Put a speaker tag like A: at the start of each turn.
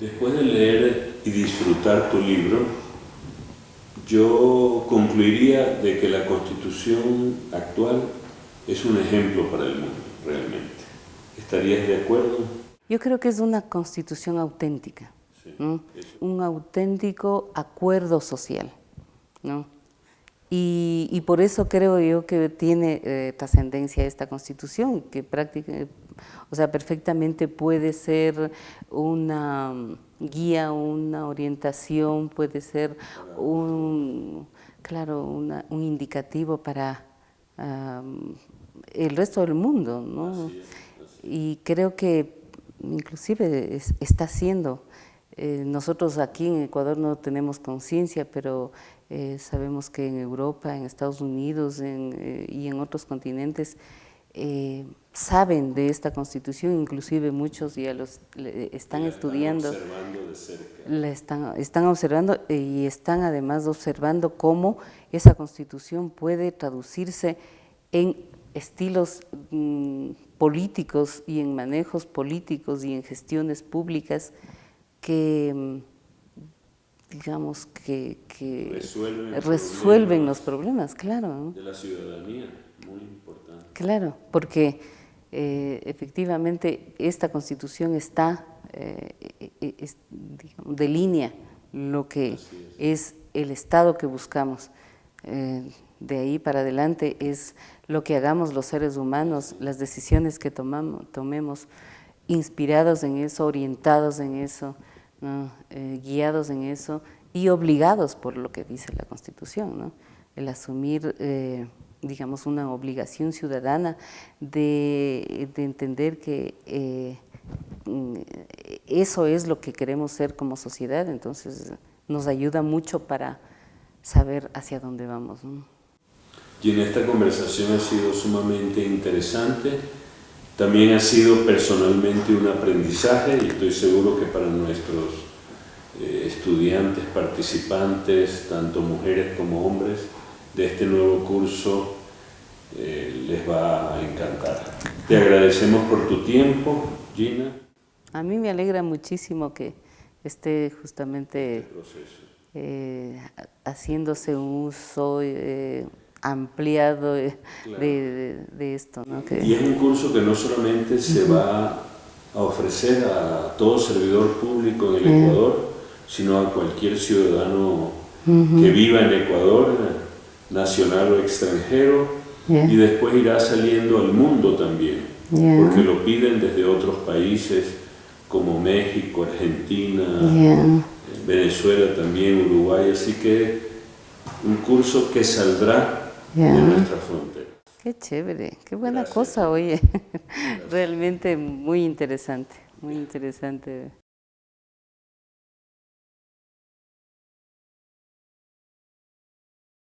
A: Después de leer y disfrutar tu libro, yo concluiría de que la Constitución actual es un ejemplo para el mundo, realmente. ¿Estarías de acuerdo?
B: Yo creo que es una Constitución auténtica, un auténtico acuerdo social. ¿no? Y, por eso creo yo que tiene eh, trascendencia esta Constitución, que prácticamente, o sea, perfectamente puede ser una guía, una orientación, puede ser un, claro, un indicativo para el resto del mundo, ¿no? Y creo que inclusive está haciendo eh, nosotros aquí en Ecuador no tenemos conciencia, pero eh, sabemos que en Europa, en Estados Unidos eh, y en otros continentes saben de esta constitución, inclusive muchos ya los están estudiando, la están, están observando y están además observando cómo esa constitución puede traducirse en estilos mm, políticos y en manejos políticos y en gestiones públicas que mm, digamos que, resuelven, los, problemas, claro.
A: De la ciudadanía, muy importante.
B: Claro, porque eh, efectivamente esta constitución está, eh, e, de línea lo que es. el Estado que buscamos. Eh, de ahí para adelante es lo que hagamos los seres humanos, las decisiones que tomamos, tomemos, inspirados en eso, orientados en eso, eh, guiados en eso y obligados por lo que dice la Constitución, el asumir, eh, digamos, una obligación ciudadana de, entender que eh, eso es lo que queremos ser como sociedad, entonces nos ayuda mucho para saber hacia dónde vamos.
A: Y en esta conversación ha sido sumamente interesante, también ha sido personalmente un aprendizaje y estoy seguro que para nuestros eh, estudiantes, participantes, tanto mujeres como hombres, de este nuevo curso eh, les va a encantar. Te agradecemos por tu tiempo, Gina.
B: A mí me alegra muchísimo que esté justamente este eh, haciéndose un uso ampliado de, esto.
A: Y es un curso que no solamente se va a ofrecer a todo servidor público en el Ecuador, sino a cualquier ciudadano que viva en Ecuador, nacional o extranjero, y después irá saliendo al mundo también, porque lo piden desde otros países como México, Argentina, Venezuela también, Uruguay, así que un curso que saldrá de nuestra frontera.
B: Qué chévere, qué buena cosa, oye. Realmente muy interesante, muy interesante.